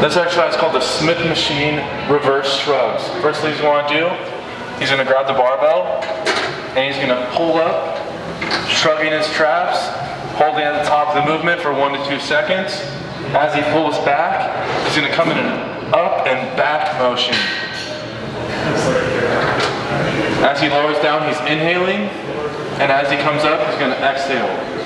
This exercise is called the Smith machine reverse shrugs. First thing he's going to do, he's going to grab the barbell and he's going to pull up, shrugging his traps, holding at the top of the movement for one to two seconds. As he pulls back, he's going to come in an up and back motion. As he lowers down, he's inhaling, and as he comes up, he's going to exhale.